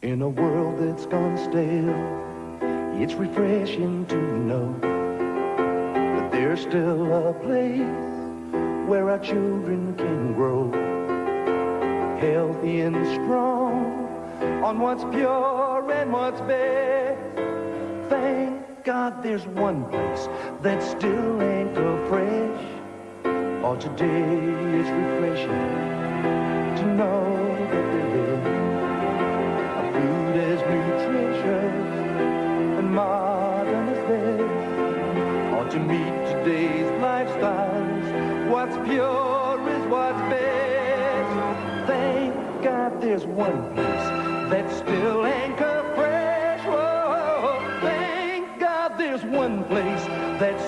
In a world that's gone stale, it's refreshing to know that there's still a place where our children can grow healthy and strong on what's pure and what's best. Thank God there's one place that's still anchor fresh. Oh, today it's refreshing to meet today's lifestyles, what's pure is what's best. Thank God there's one place that's still anchor fresh. Whoa, thank God there's one place that's